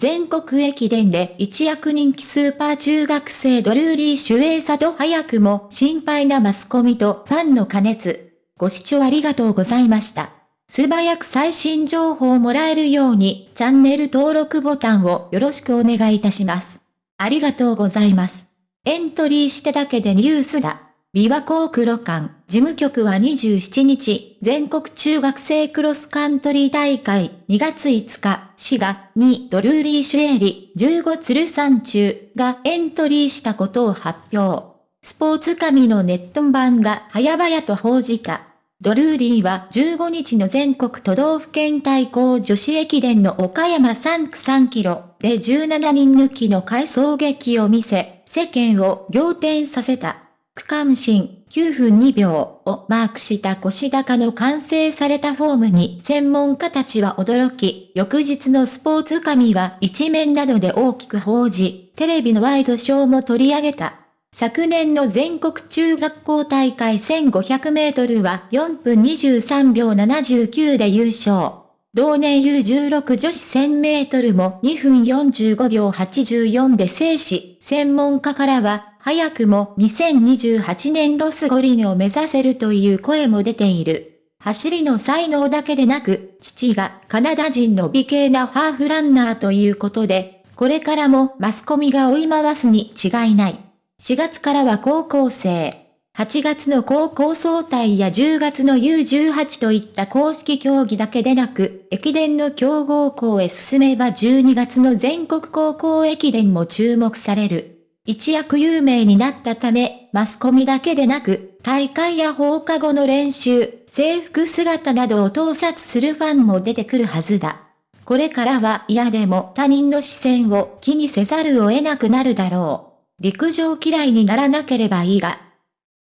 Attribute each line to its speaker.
Speaker 1: 全国駅伝で一躍人気スーパー中学生ドルーリー主演佐と早くも心配なマスコミとファンの加熱。ご視聴ありがとうございました。素早く最新情報をもらえるようにチャンネル登録ボタンをよろしくお願いいたします。ありがとうございます。エントリーしてだけでニュースだ。琵琶湖黒館事務局は27日、全国中学生クロスカントリー大会2月5日、滋賀にドルーリー・シュエリ15鶴山中がエントリーしたことを発表。スポーツ紙のネット版が早々と報じた。ドルーリーは15日の全国都道府県対抗女子駅伝の岡山3区3キロで17人抜きの快走撃を見せ、世間を仰天させた。区間新9分2秒をマークした腰高の完成されたフォームに専門家たちは驚き、翌日のスポーツ紙は一面などで大きく報じ、テレビのワイドショーも取り上げた。昨年の全国中学校大会1500メートルは4分23秒79で優勝。同年 U16 女子1000メートルも2分45秒84で制し、専門家からは早くも2028年ロス五輪を目指せるという声も出ている。走りの才能だけでなく、父がカナダ人の美形なハーフランナーということで、これからもマスコミが追い回すに違いない。4月からは高校生。8月の高校総体や10月の U18 といった公式競技だけでなく、駅伝の強豪校へ進めば12月の全国高校駅伝も注目される。一躍有名になったため、マスコミだけでなく、大会や放課後の練習、制服姿などを盗撮するファンも出てくるはずだ。これからは嫌でも他人の視線を気にせざるを得なくなるだろう。陸上嫌いにならなければいいが、